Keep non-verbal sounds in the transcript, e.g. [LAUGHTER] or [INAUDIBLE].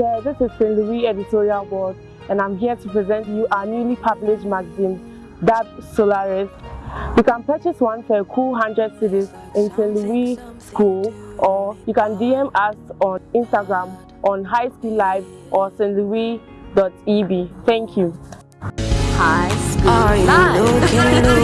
there, this is St. Louis Editorial Board and I'm here to present you our newly published magazine, That Solaris. You can purchase one for a cool 100 cedis in St. Louis School or you can DM us on Instagram on High School Live or St. Louis.eb. Thank you. High School Live. [LAUGHS]